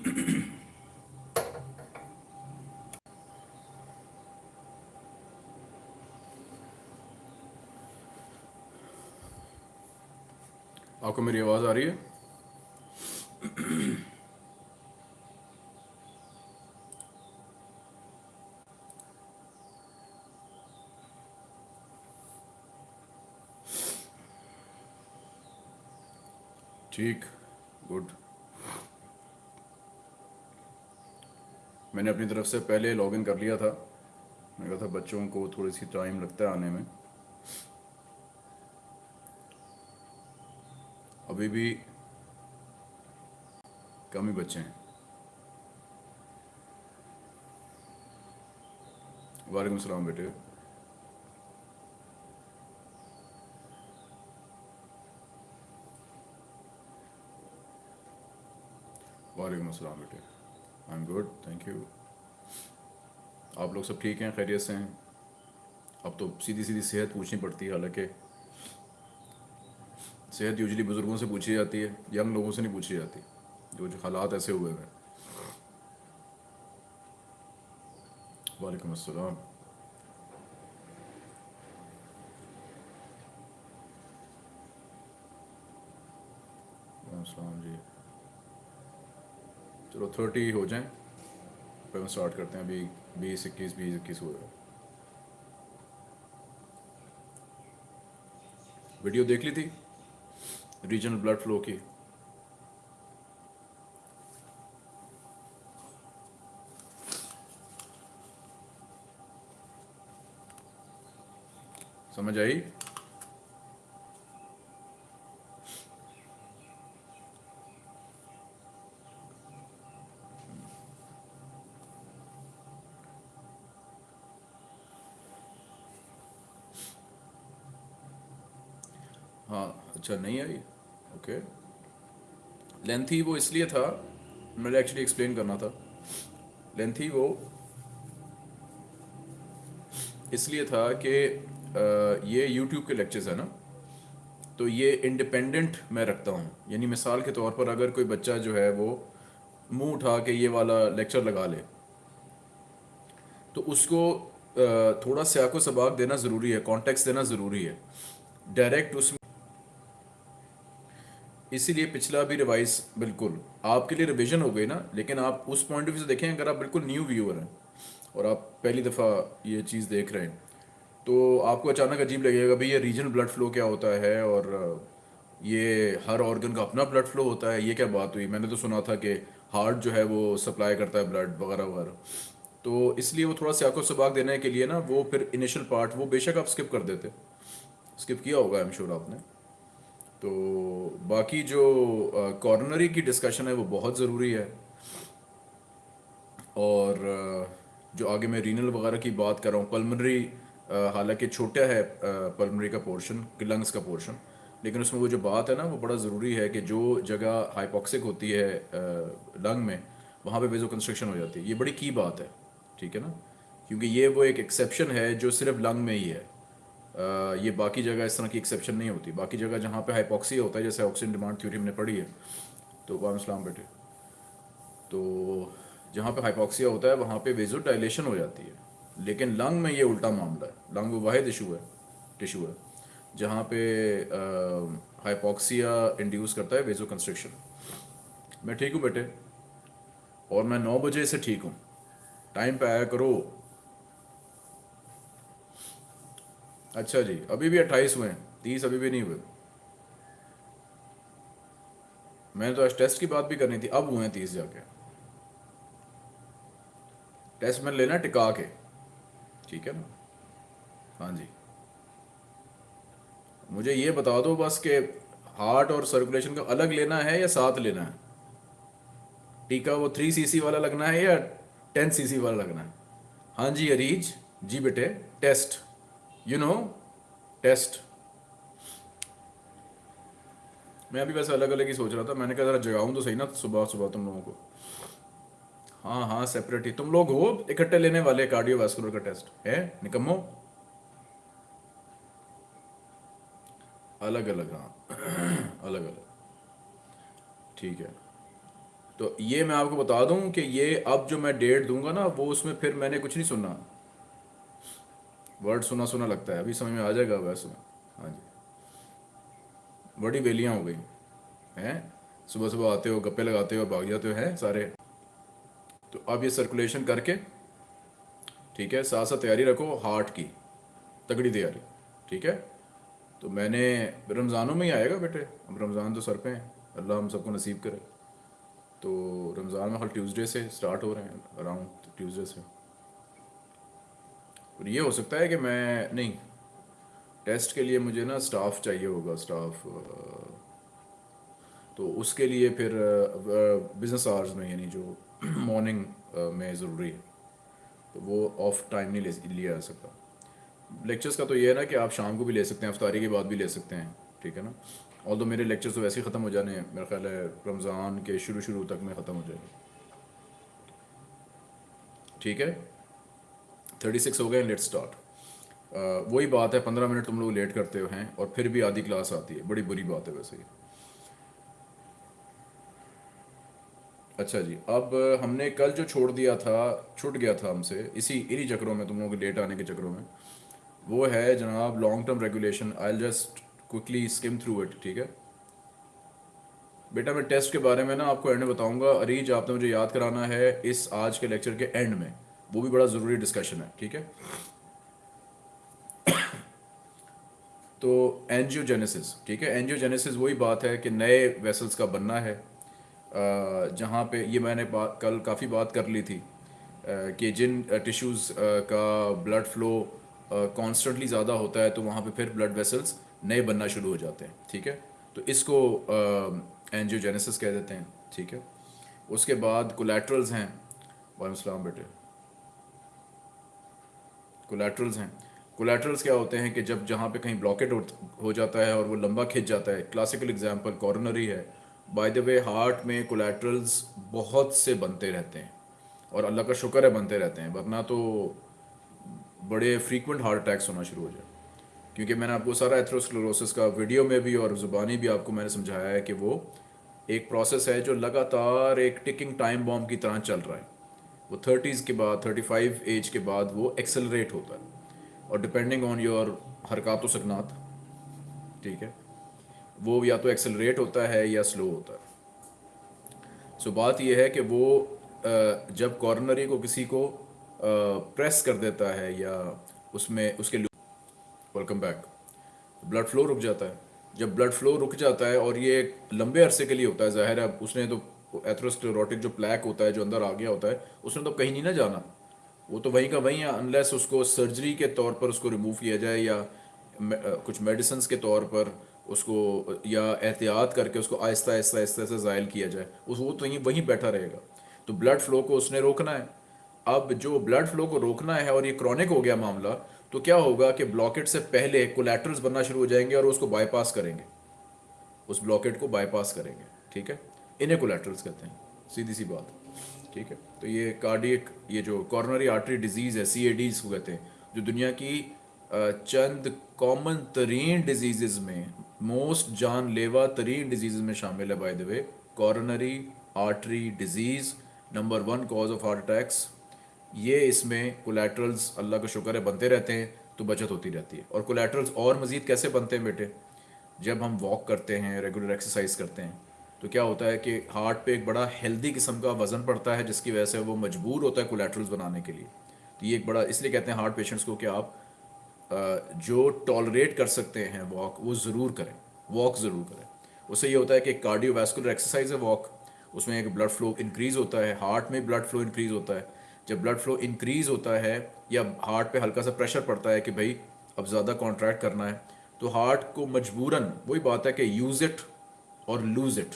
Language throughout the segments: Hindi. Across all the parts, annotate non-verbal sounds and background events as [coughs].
[clears throat] आपको मेरी आवाज़ आ रही है? [clears throat] ठीक गुड मैंने अपनी तरफ़ से पहले लॉगिन कर लिया था। मैंने कहा था, बच्चों को थोड़ी सी टाइम लगता है आने में। अभी भी कम ही बच्चे हैं। वालेकुम सलाम बेटे। वालेकुम अस्सलाम बेटे। I am good thank you आप लोग सब ठीक हैं, खैरियत से हैं? अब तो सीधी सीधी सेहत पूछनी पड़ती है, हालाँकि। सेहत यूजली बुज़ुर्गों से पूछी जाती है, यंग लोगों से नहीं पूछी जाती। जो जो हालात ऐसे हुए हैं। वालेकुम अस्सलाम जी। चलो थर्टी हो जाएँ। फिर हम स्टार्ट करते हैं अभी बीस, इक्कीस बीस, इक्कीस हैं। वीडियो देख ली थी? रीजनल ब्लड फ्लो की। समझ आई? अच्छा नहीं आई? ओके लेंथी वो इसलिए था, मैंने एक्चुअली एक्सप्लेन करना था। लेंथी वो इसलिए था कि ये यूट्यूब के लेक्चर्स है ना तो ये इंडिपेंडेंट मैं रखता हूँ। यानी मिसाल के तौर पर अगर कोई बच्चा जो है वो मुँह उठा के ये वाला लेक्चर लगा ले तो उसको थोड़ा स्याको सबाक देना ज़रूरी है कॉन्टेक्स्ट देना ज़रूरी है। डायरेक्ट उसमें इसीलिए पिछला भी रिवाइज बिल्कुल आपके लिए रिविजन हो गई ना, लेकिन आप उस पॉइंट ऑफ़ व्यू से देखें, अगर आप बिल्कुल न्यू व्यूअर हैं और आप पहली दफ़ा ये चीज़ देख रहे हैं तो आपको अचानक अजीब लगेगा, भाई ये रीजनल ब्लड फ्लो क्या होता है? और ये हर ऑर्गन का अपना ब्लड फ्लो होता है, ये क्या बात हुई? मैंने तो सुना था कि हार्ट जो है वो सप्लाई करता है ब्लड वगैरह वगैरह। तो इसलिए वो थोड़ा स्याको सबाक देने के लिए ना, वो फिर इनिशियल पार्ट वो बेशक आप स्किप कर देते। स्किप किया होगा आई एम श्योर आपने। तो बाकी जो कॉर्नरी की डिस्कशन है वो बहुत ज़रूरी है। और जो आगे मैं रीनल वगैरह की बात कर रहा हूँ पल्मनरी हालाँकि छोटा है पल्मनरी का पोर्शन लंग्स का पोर्शन लेकिन उसमें वो जो बात है ना, वो बड़ा ज़रूरी है कि जो जगह हाइपोक्सिक होती है लंग में, वहाँ पे वेजो कंस्ट्रक्शन हो जाती है। ये बड़ी की बात है, ठीक है ना? क्योंकि ये वो एक एक्सेप्शन है जो सिर्फ़ लंग में ही है। ये बाकी जगह इस तरह की एक्सेप्शन नहीं होती। बाकी जगह जहाँ पे हाइपोक्सिया होता है, जैसे ऑक्सीजन डिमांड थ्योरी हमने पढ़ी है तो वाम बेटे। तो जहाँ पे हाइपोक्सिया होता है, वहाँ पे वेजो डायलेशन हो जाती है। लेकिन लंग में ये उल्टा मामला है। लंग वाहिद इशू है टिशू है, जहाँ पे हाइपोक्सिया इंड्यूस करता है वेजो कंस्ट्रक्शन मैं ठीक हूँ बेटे? और मैं नौ बजे से ठीक हूँ। टाइम पे आया करो। अच्छा जी, अभी भी अट्ठाईस हुए हैं, तीस अभी भी नहीं हुए। मैंने तो आज टेस्ट की बात भी करनी थी, अब हुए हैं तीस जाके। टेस्ट मैंने लेना टिका के। ठीक है ना? हाँ जी। मुझे ये बता दो बस कि हार्ट और सर्कुलेशन का अलग लेना है या साथ लेना है? टीका वो थ्री सीसी वाला लगना है या टेन सीसी वाला लगना है? हाँ जी, अरीज। जी बेटे, टेस्ट। यू नो टेस्ट मैं अभी वैसे अलग अलग ही सोच रहा था। मैंने कहा, जरा जगाऊं तो सही ना, सुबह सुबह तुम लोगों को। हाँ हाँ सेपरेट ही। तुम लोग हो, इकट्ठे लेने वाले कार्डियो कार्डियोवास्कुलर का टेस्ट है, निकम्मो? अलग अलग हाँ। [clears throat] अलग अलग ठीक है। तो ये मैं आपको बता दूँ कि ये अब जो मैं डेट दूँगा ना, वो उसमें फिर मैंने कुछ नहीं सुनना वर्ड सुना सुना लगता है। अभी समझ में आ जाएगा वैसे हाँ जी। बड़ी बेलियाँ हो गई। हैं? सुबह सुबह आते हो, गप्पे लगाते हो, भाग जाते हो, हैं सारे? तो अब ये सर्कुलेशन करके, ठीक है साथ साथ तैयारी रखो हार्ट की। तगड़ी तैयारी, ठीक है? तो मैंने रमज़ानों में ही आएगा बेटे। अब रमज़ान तो सर पे हैं। अल्लाह हम सबको नसीब करे। तो रमज़ान में हर ट्यूसडे से स्टार्ट हो रहे हैं अराउंड ट्यूसडे से। और ये हो सकता है कि मैं, नहीं टेस्ट के लिए मुझे ना स्टाफ चाहिए होगा स्टाफ तो उसके लिए फिर बिज़नेस आवर्स में, यानी जो [clears throat] मॉर्निंग में ज़रूरी है। तो वो ऑफ़ टाइम नहीं ले, लिया जा सकता। लेक्चर्स का तो ये है ना कि आप शाम को भी ले सकते हैं, अफ्तारी के बाद भी ले सकते हैं, ठीक है ना? और तो मेरे लेक्चर्स तो वैसे ही ख़त्म हो जाने हैं, मेरा ख्याल है रमज़ान के शुरू शुरू तक में ख़त्म हो जाएगा। ठीक है? थर्टी सिक्स हो गए लेट स्टार्ट वही बात है, पंद्रह मिनट तुम लोग लेट करते हो हैं और फिर भी आधी क्लास आती है। बड़ी बुरी बात है वैसे ही। अच्छा जी, अब हमने कल जो छोड़ दिया था, छूट गया था हमसे, इसी, इन्हीं चक्रों में, तुम लोगों के लेट आने के चक्रों में, वो है जनाब long term regulation I just quickly skim through it ठीक है? बेटा, मैं टेस्ट के बारे में ना आपको एंड में बताऊँगा। अरीज, आपने मुझे याद कराना है इस आज के लेक्चर के एंड में। वो भी बड़ा ज़रूरी डिस्कशन है, ठीक है? [coughs] तो एनजियोजेनेसिस ठीक है? एनजियोजेनेसिस वही बात है कि नए वेसल्स का बनना है जहाँ पे ये मैंने बात कल काफ़ी बात कर ली थी कि जिन टिश्यूज़ का ब्लड फ्लो कॉन्स्टेंटली ज़्यादा होता है तो वहाँ पे फिर ब्लड वेसल्स नए बनना शुरू हो जाते हैं, ठीक है? तो इसको एनजियोजेनेसिस कह देते हैं, ठीक है? उसके बाद कोलेट्रल्स हैं। वालेकुम बेटे। कोलेट्रल्स हैं। कोलेट्रल्स क्या होते हैं कि जब जहाँ पे कहीं ब्लॉकेट हो जाता है और वो लंबा खिंच जाता है क्लासिकल एग्जांपल कॉर्नरी है। बाय द वे हार्ट में कोलेट्रल्स बहुत से बनते रहते हैं और अल्लाह का शुक्र है बनते रहते हैं, वरना तो बड़े फ्रीक्वेंट हार्ट अटैक्स होना शुरू हो जाए। क्योंकि मैंने आपको सारा एथ्रोस्क्लोरोसिस का वीडियो में भी और ज़ुबानी भी आपको मैंने समझाया है कि वो एक प्रोसेस है जो लगातार एक टिकिंग टाइम बॉम्ब की तरह चल रहा है। वो थर्टीज़ के बाद थर्टी फाइव एज के बाद वो एक्सेलरेट होता है। और डिपेंडिंग ऑन योर हरकत सकनात ठीक है? वो या तो एक्सेलरेट होता है या स्लो होता है। सो so, बात यह है कि वो जब कॉर्नरी को किसी को प्रेस कर देता है या उसमें उसके वेलकम बैक ब्लड फ्लो रुक जाता है। जब ब्लड फ्लो रुक जाता है और ये लंबे अरसे के लिए होता है ज़ाहिर है उसने तो एथ्रोस्क्लेरोटिक जो प्लैक होता है, जो अंदर आ गया होता है, उसने तो कहीं नहीं ना जाना। वो तो वहीं का वहीं है अनलेस उसको सर्जरी के तौर पर उसको रिमूव किया जाए या कुछ मेडिसिन के तौर पर उसको, या एहतियात करके उसको आहिस्ता आहिस्ता आहिस्ता से ज़ायल किया जाए, उस, वो तो यहीं, वहीं बैठा रहेगा। तो ब्लड फ्लो को उसने रोकना है। अब जो ब्लड फ्लो को रोकना है और ये क्रॉनिक हो गया मामला तो क्या होगा कि ब्लॉकेट से पहले कोलेट्रल्स बनना शुरू हो जाएँगे और उसको बाईपास करेंगे। उस ब्लॉकेट को बाईपास करेंगे, ठीक है? इन्हें कोलेट्रल्स कहते हैं, सीधी सी बात। ठीक है? तो ये कार्डियक ये जो कॉर्नरी आर्टरी डिज़ीज़ है सी इसको कहते हैं, जो दुनिया की चंद कॉमन तरीन डिज़ीज़ में मोस्ट जान लेवा तरीन डिज़ीज़ में शामिल है by the way coronary artery disease number one cause of heart attacks ये इसमें कोलेट्रल्स अल्लाह का शुक्र है, बनते रहते हैं तो बचत होती रहती है। और कोलेट्रल्स और मज़ीद कैसे बनते हैं बेटे? जब हम वॉक करते हैं रेगुलर एक्सरसाइज करते हैं तो क्या होता है कि हार्ट पे एक बड़ा हेल्दी किस्म का वज़न पड़ता है, जिसकी वजह से वो मजबूर होता है कोलेट्रल्स बनाने के लिए। तो ये एक बड़ा, इसलिए कहते हैं हार्ट पेशेंट्स को कि आप जो टॉलरेट कर सकते हैं वॉक वो ज़रूर करें। वॉक ज़रूर करें। उससे ये होता है कि कार्डियोवैस्कुलर एक्सरसाइज है वॉक उसमें एक ब्लड फ्लो इंक्रीज़ होता है हार्ट में ब्लड फ्लो इंक्रीज़ होता है। जब ब्लड फ्लो इंक्रीज़ होता है, या हार्ट पे हल्का सा प्रेशर पड़ता है कि भाई, अब ज़्यादा कॉन्ट्रैक्ट करना है तो हार्ट को मजबूरन, वही बात है कि यूज़ इट और लूज़ इट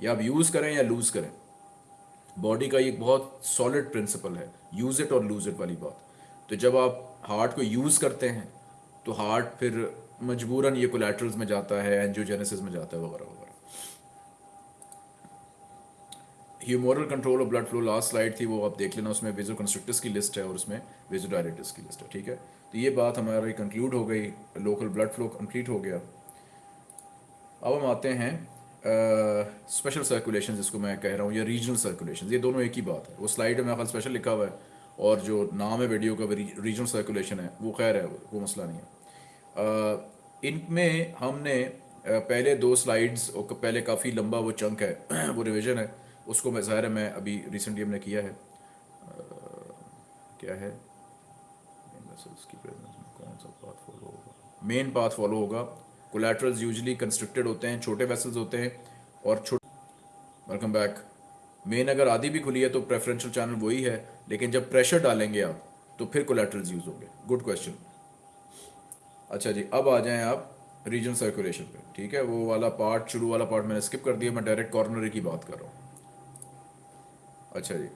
या आप यूज़ करें या लूज़ करें। बॉडी का एक बहुत सॉलिड प्रिंसिपल है। यूज़ इट और लूज़ इट वाली बात। तो जब आप हार्ट को यूज़ करते हैं तो हार्ट फिर मजबूरन ये कोलेट्रल्स में जाता है एंजियोजेनेसिस में जाता है, वगैरह वगैरह। ह्यूमोरल कंट्रोल और ब्लड फ्लो लास्ट स्लाइड थी वो, आप देख लेना, उसमें वेजो कंस्ट्रक्टर्स की लिस्ट है और उसमें वेजो डायरेटिस की लिस्ट है, ठीक है? तो ये बात हमारी कंक्लूड हो गई। लोकल ब्लड फ्लो कंप्लीट हो गया। अब हम आते हैं स्पेशल सर्कुलेशन जिसको मैं कह रहा हूँ, या रीजनल सर्कुलेशन ये दोनों एक ही बात है। वो स्लाइड में मेरा स्पेशल लिखा हुआ है, और जो नाम है वीडियो का रीजनल सर्कुलेशन है, वो खैर है, वो मसला नहीं है। इनमें हमने पहले दो स्लाइड्स और पहले काफ़ी लंबा वो चंक है, [clears throat] वो रिवीजन है, उसको मैं, ज़ाहिर है मैं अभी रिसेंटली हमने किया है। क्या है? मेन पाथ फॉलो होगा कोलेट्रल्स यूजली कंस्ट्रक्टेड होते हैं छोटे वेसल्स होते हैं और छोटे वेलकम बैक मेन अगर आधी भी खुली है तो प्रेफरेंशियल चैनल वही है लेकिन जब प्रेशर डालेंगे आप तो फिर कोलेट्रल्स यूज़ होंगे। गुड क्वेश्चन अच्छा जी अब आ जाएँ आप रीजन सर्कुलेशन पे। ठीक है वो वाला पार्ट शुरू वाला पार्ट मैंने स्किप कर दिया मैं डायरेक्ट कॉर्नरी की बात कर रहा हूँ। अच्छा जी।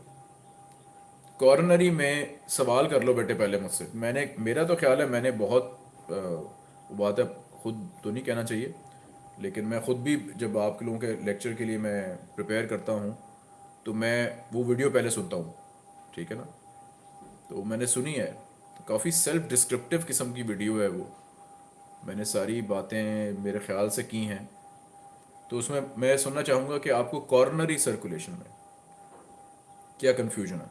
कॉर्नरी में सवाल कर लो बेटे पहले मुझसे। मैंने मेरा तो ख्याल है मैंने बहुत आ, बात है खुद तो नहीं कहना चाहिए, लेकिन मैं ख़ुद भी जब आप लोगों के लेक्चर के लिए मैं प्रिपेयर करता हूँ तो मैं वो वीडियो पहले सुनता हूँ, ठीक है ना? तो मैंने सुनी है तो काफ़ी सेल्फ डिस्क्रिप्टिव किस्म की वीडियो है वो। मैंने सारी बातें मेरे ख्याल से की हैं। तो उसमें मैं सुनना चाहूँगा कि आपको कॉर्नरी सर्कुलेशन में क्या कन्फ्यूज़न है?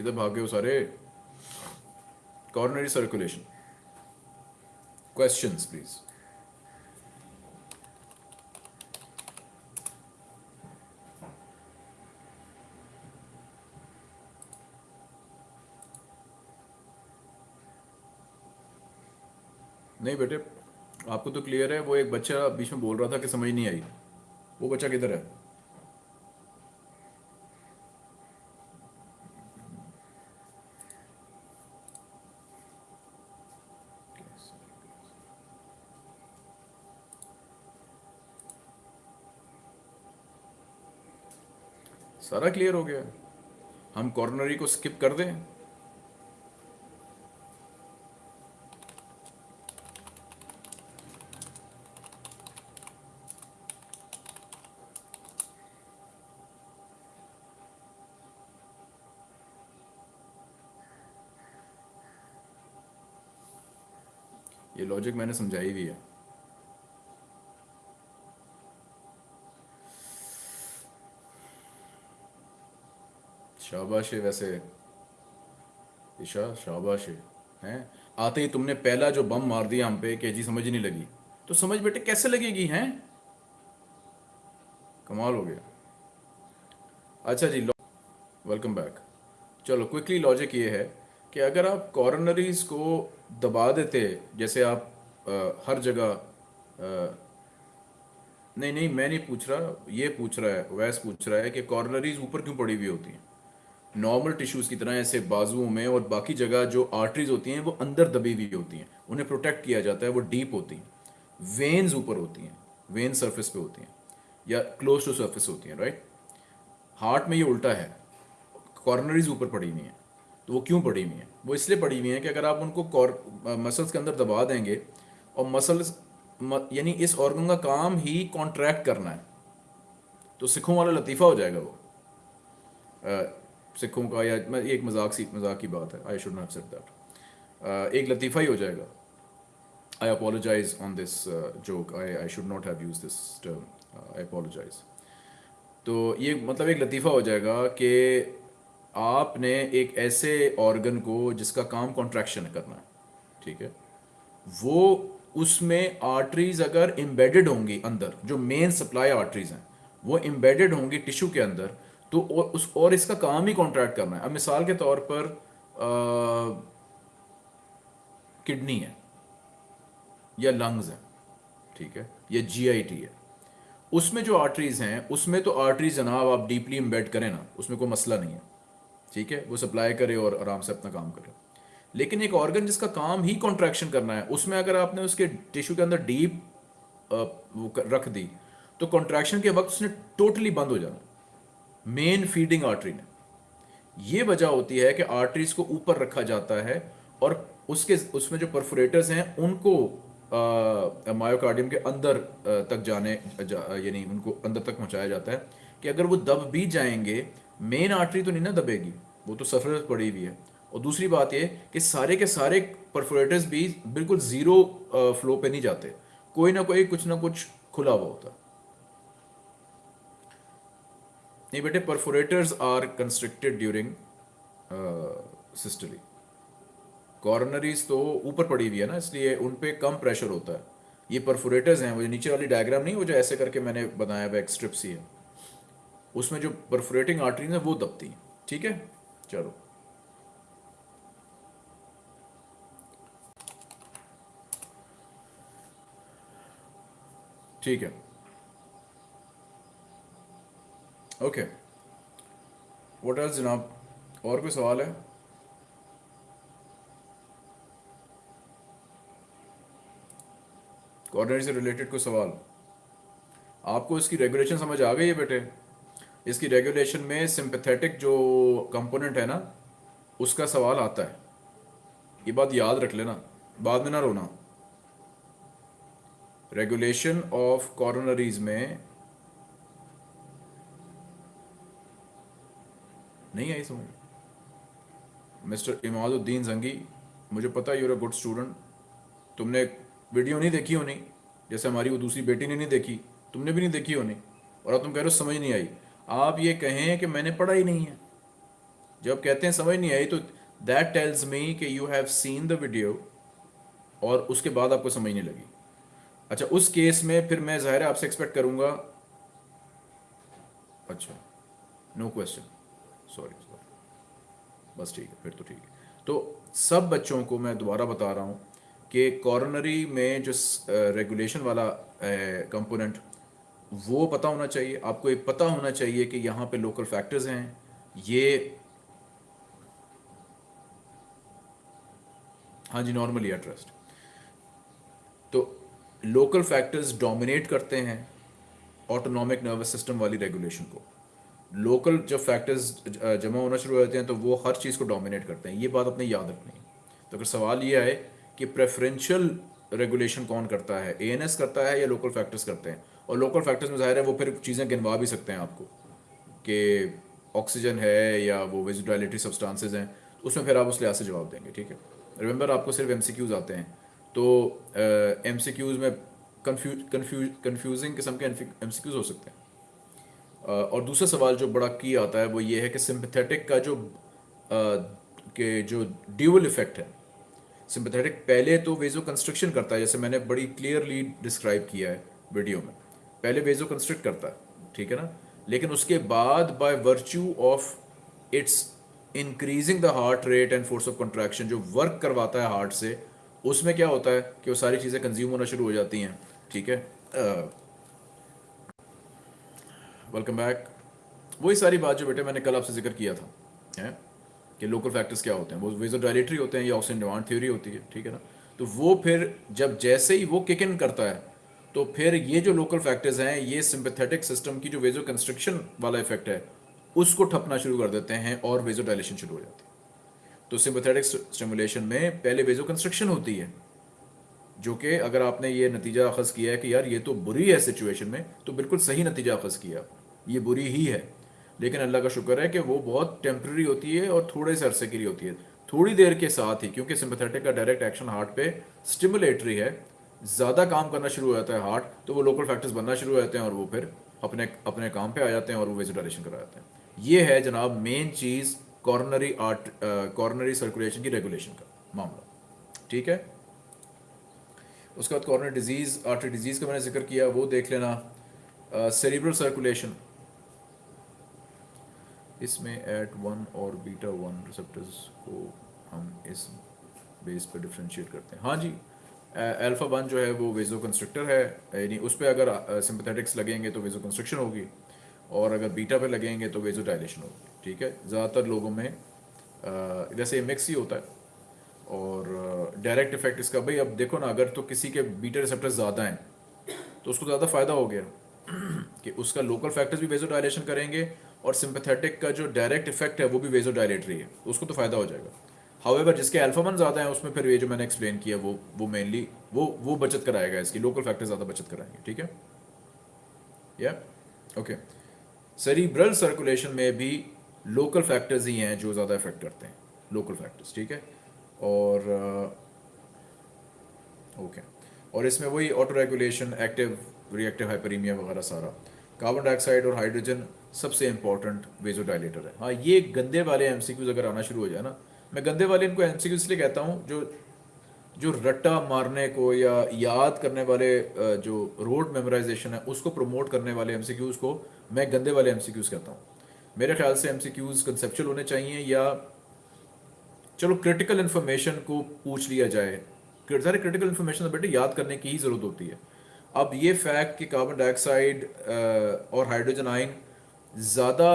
किधर भाग गए हो सारे? कॉर्नरी सर्कुलेशन Questions, प्लीज़ नहीं बेटे आपको तो क्लियर है वो एक बच्चा बीच में बोल रहा था कि समझ नहीं आई। वो बच्चा किधर है? सारा क्लियर हो गया। हम कॉर्नरी को स्किप कर दें। ये लॉजिक मैंने समझाई भी है। शाबाश वैसे। ईशा शाबाश है हैं? आते ही तुमने पहला जो बम मार दिया हम पे कि जी समझ नहीं लगी। तो समझ बेटे कैसे लगेगी हैं? कमाल हो गया। अच्छा जी वेलकम बैक चलो क्विकली लॉजिक ये है कि अगर आप कॉर्नरीज को दबा देते जैसे आप आ, हर जगह आ, नहीं नहीं मैं नहीं पूछ रहा ये पूछ रहा है वैस पूछ रहा है कि कॉर्नरीज ऊपर क्यों पड़ी हुई होती हैं? नॉर्मल टिश्यूज़ की तरह ऐसे बाजुओं में और बाकी जगह जो आर्टरीज होती हैं, वो अंदर दबी हुई होती हैं। उन्हें प्रोटेक्ट किया जाता है, वो डीप होती हैं। वेन्स ऊपर होती हैं वेन सरफेस पे होती हैं, या क्लोज टू सरफेस होती हैं राइट हार्ट में ये उल्टा है। कॉर्नरीज ऊपर पड़ी हुई हैं तो वो क्यों पड़ी हुई हैं? वो इसलिए पड़ी हुई हैं कि अगर आप उनको मसल्स के अंदर दबा देंगे और मसल्स यानी इस ऑर्गन का काम ही कॉन्ट्रैक्ट करना है तो सिखों वाला लतीफ़ा हो जाएगा वो। सिखों का, या एक मज़ाक सी, मज़ाक की बात है I should not set that एक लतीफ़ा ही हो जाएगा। I apologise on this joke I I should not have use this term I apologise तो ये मतलब एक लतीफ़ा हो जाएगा कि आपने एक ऐसे ऑर्गन को जिसका काम कॉन्ट्रैक्शन करना है, ठीक है? वो उसमें आर्टरीज अगर एम्बेडेड होंगी अंदर, जो मेन सप्लाई आर्टरीज हैं, वो एम्बेडेड होंगी टिश्यू के अंदर तो और उस, और इसका काम ही कॉन्ट्रैक्ट करना है। अब मिसाल के तौर पर किडनी है, या लंग्स है, ठीक है, या जीआईटी है, उसमें जो आर्टरीज हैं, उसमें तो आर्टरीज जनाब आप डीपली इम्बेड करें ना, उसमें कोई मसला नहीं है, ठीक है, वो सप्लाई करे और आराम से अपना काम करे। लेकिन एक ऑर्गन जिसका काम ही कॉन्ट्रैक्शन करना है, उसमें अगर आपने उसके टिश्यू के अंदर डीप रख दी तो कॉन्ट्रैक्शन के वक्त उसने टोटली बंद हो जाना। मेन फीडिंग आर्टरी ने ये वजह होती है कि आर्टरीज को ऊपर रखा जाता है और उसके उसमें जो परफोरेटर्स हैं उनको मायोकार्डियम के अंदर आ, तक जाने जा, यानी उनको अंदर तक पहुँचाया जाता है कि अगर वो दब भी जाएँगे मेन आर्टरी तो नहीं ना दबेगी वो तो सफ़र पड़ी हुई है। और दूसरी बात ये कि सारे के सारे परफोरेटर्स भी बिल्कुल ज़ीरो फ्लो पे नहीं जाते। कोई ना कोई कुछ ना कुछ खुला हुआ होता। नहीं बेटे perforators are constricted during systole coronaries तो ऊपर पड़ी हुई है ना, इसलिए उन पर कम प्रेशर होता है। ये परफोरेटर्स हैं, वो जो नीचे वाली डायग्राम नहीं, वो जो ऐसे करके मैंने बनाया हुआ एक स्ट्रिप्स ही है। उसमें जो परफोरेटिंग आर्टरीज हैं, वो दबती हैं। ठीक है? चलो। ठीक है। ओके वट एल्स जनाब और कोई सवाल है? कॉर्नरी से रिलेटेड कोई सवाल? आपको इसकी रेगुलेशन समझ आ गई है बेटे? इसकी रेगुलेशन में सिंपथेटिक जो कंपोनेंट है ना, उसका सवाल आता है। ये बात याद रख लेना। बाद में ना रोना। रेगुलेशन ऑफ़ कॉर्नरीज में नहीं आई समझ मिस्टर इमादुद्दीन जंगी, मुझे पता यूर अ गुड स्टूडेंट तुमने वीडियो नहीं देखी होनी, जैसे हमारी वो दूसरी बेटी ने नहीं देखी। तुमने भी नहीं देखी होनी, और अब तुम कह रहे हो समझ नहीं आई। आप ये कहें कि मैंने पढ़ा ही नहीं है। जब कहते हैं समझ नहीं आई तो दैट टेल्स मी कि you have seen the video और उसके बाद आपको समझ नहीं लगी। अच्छा उस केस में फिर मैं ज़ाहिर आपसे एक्सपेक्ट करूँगा। अच्छा नो क्वेश्चन सॉरी बस ठीक है, फिर तो ठीक है। तो सब बच्चों को मैं दोबारा बता रहा हूँ कि कॉर्नरी में जो रेगुलेशन वाला कंपोनेंट वो पता होना चाहिए। आपको एक पता होना चाहिए कि यहाँ पे लोकल फैक्टर्स हैं। ये हाँ जी नॉर्मली ट्रस्ट तो लोकल फैक्टर्स डोमिनेट करते हैं ऑटोनॉमिक नर्वस सिस्टम वाली रेगुलेशन को। लोकल जब फैक्टर्स जमा होना शुरू हो जाते हैं तो वो हर चीज़ को डोमिनेट करते हैं। ये बात अपने याद रखनी तो अगर सवाल ये आए कि प्रेफरेंशियल रेगुलेशन कौन करता है? ए करता है या लोकल फैक्टर्स करते हैं? और लोकल फैक्टर्स में ज़ाहिर है वो फिर चीज़ें गिनवा भी सकते हैं आपको कि ऑक्सीजन है या वो वेजिटालिटी सब्सटेंसेज हैं। तो उसमें फिर आप उस लिहाज से जवाब देंगे ठीक है? रिमेंबर आपको सिर्फ़ एम आते हैं। तो एम uh, में कन्फ्यूज़ कन्फ्यूज़ कन्फ्यूजिंग किस्म के एम हो सकते हैं। और दूसरा सवाल जो बड़ा की आता है, वो ये है कि सिंपथेटिक का जो के जो ड्यूअल इफ़ेक्ट है सिंपथेटिक पहले तो वेजो कंस्ट्रक्शन करता है, जैसे मैंने बड़ी क्लियरली डिस्क्राइब किया है वीडियो में। पहले वेजो कंस्ट्रक्ट करता है, ठीक है ना? लेकिन उसके बाद by virtue of its increasing the heart rate and force of contraction जो वर्क करवाता है हार्ट से, उसमें क्या होता है कि वो सारी चीज़ें कंज्यूम होना शुरू हो जाती हैं, ठीक है? वेलकम बैक वही सारी बात जो बेटे मैंने कल आपसे ज़िक्र किया था, है? कि लोकल फैक्टर्स क्या होते हैं? वो वेजो डायलेटरी होते हैं, या ऑक्सीजन डिमांड थ्योरी होती है, ठीक है ना? तो वो फिर जब जैसे ही वो किक इन करता है तो फिर ये जो लोकल फैक्टर्स हैं, ये सिंपथेटिक सिस्टम की जो वेजो कंस्ट्रक्शन वाला इफ़ेक्ट है, उसको ठपना शुरू कर देते हैं और वेजो डायलेशन शुरू हो जाती है। तो सिंपथेटिक स्टिमुलेशन में पहले वेजो कंस्ट्रक्शन होती है, जो कि अगर आपने ये नतीजा अखज़ किया है कि यार ये तो बुरी है सिचुएशन में तो बिल्कुल सही नतीजा अखज़ किया। ये बुरी ही है। लेकिन अल्लाह का शुक्र है कि वो बहुत टेम्प्रेरी होती है और थोड़े से अरसे के लिए होती है। थोड़ी देर के साथ ही, क्योंकि सिंपथेटिक का डायरेक्ट एक्शन हार्ट पे स्टिमुलेटरी है, ज़्यादा काम करना शुरू हो जाता है हार्ट तो वो लोकल फैक्टर्स बनना शुरू हो जाते हैं और वो फिर अपने अपने काम पे आ जाते हैं और वो वेजिटेशन करा जाते हैं। ये है जनाब मेन चीज़ कॉर्नरी आर्ट कॉर्नरी सर्कुलेशन की रेगुलेशन का मामला। ठीक है? उसके बाद कॉर्नर डिज़ीज़ आर्टरी डिज़ीज़ का मैंने ज़िक्र किया, वो देख लेना। सेरिब्रल सर्कुलेशन इसमें एट वन और बीटा वन रिसेप्टर्स को हम इस बेस पर डिफ्रेंशिएट करते हैं। हाँ जी अल्फ़ा वन जो है वो वेजो कंस्ट्रक्टर है, यानी उस पर अगर सिंपथेटिक्स लगेंगे तो वेजो कंस्ट्रक्शन होगी और अगर बीटा पे लगेंगे तो वेजो डायलेशन होगी, ठीक है? ज़्यादातर लोगों में जैसे मिक्स ही होता है और डायरेक्ट इफ़ेक्ट इसका, भाई अब देखो ना, अगर तो किसी के बीटा रिसेप्टर ज़्यादा हैं तो उसको ज़्यादा फ़ायदा हो गया कि उसका लोकल फैक्टर्स भी वेजो डायलेशन करेंगे और सिंपथेटिक का जो डायरेक्ट इफ़ेक्ट है वो भी वेजो डायलेटरी है। उसको तो फ़ायदा हो जाएगा। हाउएवर जिसके अल्फामन ज़्यादा हैं उसमें फिर ये जो मैंने एक्सप्लेन किया वो वो मेनली वो वो बचत कराएगा इसकी। लोकल फैक्टर ज़्यादा बचत कराएँगे ठीक है? या ओके सेरिब्रल सर्कुलेशन में भी लोकल फैक्टर्स ही हैं जो ज़्यादा इफ़ेक्ट करते हैं। लोकल फैक्टर्स ठीक है? और ओके uh, और इसमें वही auto regulation active reactive hyperaemia वगैरह सारा। कार्बन डाइऑक्साइड और हाइड्रोजन सबसे इंपॉर्टेंट वेजो डायलेटर है। हाँ ये गंदे वाले एम अगर आना शुरू हो जाए ना, मैं गंदे वाले इनको एम इसलिए कहता हूँ, जो जो रट्टा मारने को या याद करने वाले जो रोड मेमोराइजेशन है, उसको प्रमोट करने वाले एम को मैं गंदे वाले एम कहता हूँ। मेरे ख्याल से एम कंसेप्चुअल होने चाहिए या, चलो क्रिटिकल इन्फॉर्मेशन को पूछ लिया जाए। सारे क्रिटिकल इन्फॉर्मेशन तो बेटे याद करने की ही ज़रूरत होती है। अब ये फैक्ट कि कार्बन डाइऑक्साइड और हाइड्रोजन आइन ज़्यादा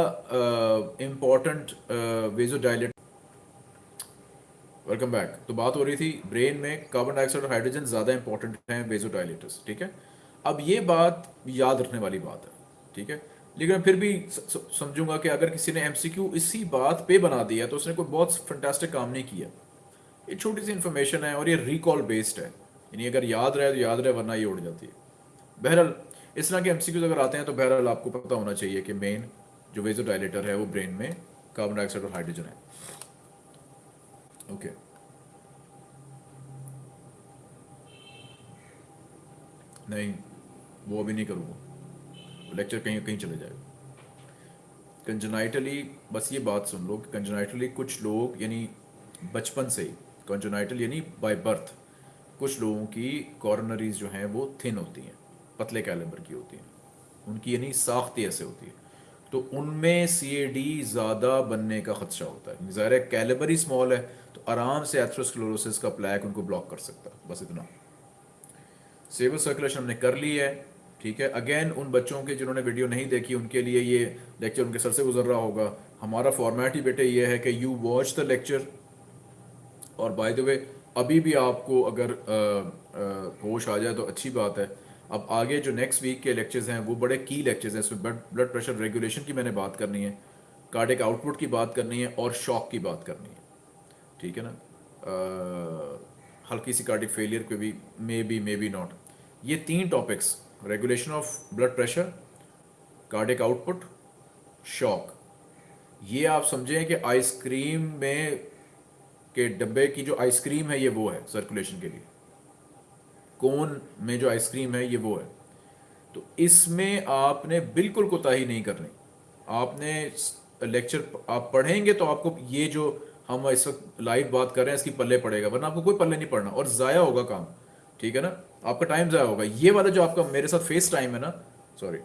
important vasodilate welcome back तो बात हो रही थी ब्रेन में कार्बन डाइऑक्साइड और हाइड्रोजन ज़्यादा इंपॉर्टेंट हैं वेजो डायलेटर्स ठीक है? अब ये बात याद रखने वाली बात है, ठीक है? लेकिन फिर भी समझूँगा कि अगर किसी ने एमसीक्यू इसी बात पे बना दिया तो उसने कोई बहुत फंटेस्टिक काम नहीं किया। ये छोटी सी इन्फॉर्मेशन है और ये रिकॉल बेस्ड है। यानी अगर याद रहे तो याद रहे, वरना ये उड़ जाती है। बहरहाल इस तरह के एम अगर आते हैं तो बहरहाल आपको पता होना चाहिए कि मेन जो वेजो डायलेटर है वो ब्रेन में कार्बन डाइऑक्साइड और हाइड्रोजन है। ओके नहीं, वो अभी नहीं करूँगा। लेक्चर कहीं कहीं चले जाएगा। कंजनाइटली बस ये बात सुन लो कि कंजनाइटली कुछ लोग, यानी बचपन से ही कंजनाइटल यानी बाय बर्थ कुछ लोगों की कॉर्नरीज जो हैं वो थिन होती हैं। पतले कैलेबर की होती हैं। उनकी यानी साख्ती ऐसे होती है। तो उनमें सी ए डी ज़्यादा बनने का खदशा होता है। ज़ाहिर कैलेबर ही स्मॉल है तो आराम से एथ्रोस्क्लोरोसिस का प्लैक उनको ब्लॉक कर सकता है। बस इतना। सेबल सर्कुलेशन हमने कर ली है, ठीक है? अगेन उन बच्चों के जिन्होंने वीडियो नहीं देखी, उनके लिए ये लेक्चर उनके सर से गुजर रहा होगा। हमारा फॉर्मेट ही बेटे ये है कि यू वॉच द लेक्चर और बाय द वे अभी भी आपको अगर होश आ जाए तो अच्छी बात है अब आगे जो नेक्स्ट वीक के लेक्चर्स हैं वो बड़े की लेक्चर्स हैं इसमें ब्लड प्रेशर रेगुलेशन की मैंने बात करनी है कार्डिक आउटपुट की बात करनी है और शॉक की बात करनी है। ठीक है ना? आ, हल्की सी कार्डिक फेलियर पे भी maybe maybe not ये तीन topics regulation of blood pressure cardiac output shock ये आप समझें कि आइसक्रीम में के डब्बे की जो आइसक्रीम है ये वो है सर्कुलेशन के लिए। कोन में जो आइसक्रीम है, ये वो है। तो इसमें आपने बिल्कुल कोताही नहीं करनी। आपने लेक्चर आप पढ़ेंगे तो आपको ये जो हम इस वक्त लाइव बात कर रहे हैं, इसकी पल्ले पड़ेगा, वरना आपको कोई पल्ले नहीं पड़ना और ज़ाया होगा काम, ठीक है ना? आपका टाइम ज़ाया होगा। ये वाला जो आपका मेरे साथ फेस टाइम है ना सॉरी